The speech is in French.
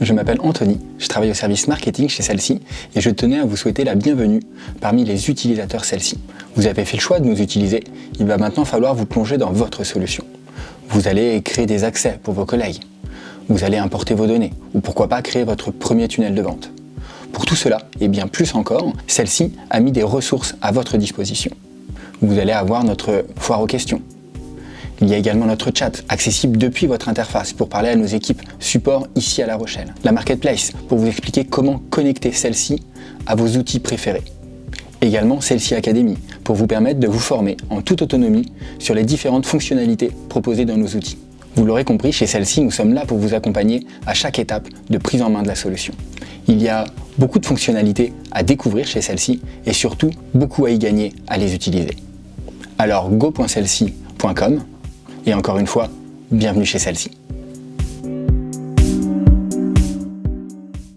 je m'appelle Anthony, je travaille au service marketing chez celle-ci et je tenais à vous souhaiter la bienvenue parmi les utilisateurs celle-ci. Vous avez fait le choix de nous utiliser, il va maintenant falloir vous plonger dans votre solution. Vous allez créer des accès pour vos collègues, vous allez importer vos données ou pourquoi pas créer votre premier tunnel de vente. Pour tout cela, et bien plus encore, celle-ci a mis des ressources à votre disposition. Vous allez avoir notre foire aux questions, il y a également notre chat, accessible depuis votre interface pour parler à nos équipes support ici à La Rochelle. La Marketplace, pour vous expliquer comment connecter celle-ci à vos outils préférés. Également Celle-ci Academy, pour vous permettre de vous former en toute autonomie sur les différentes fonctionnalités proposées dans nos outils. Vous l'aurez compris, chez celle-ci, nous sommes là pour vous accompagner à chaque étape de prise en main de la solution. Il y a beaucoup de fonctionnalités à découvrir chez celle-ci et surtout beaucoup à y gagner à les utiliser. Alors go.celle-ci.com et encore une fois, bienvenue chez celle-ci.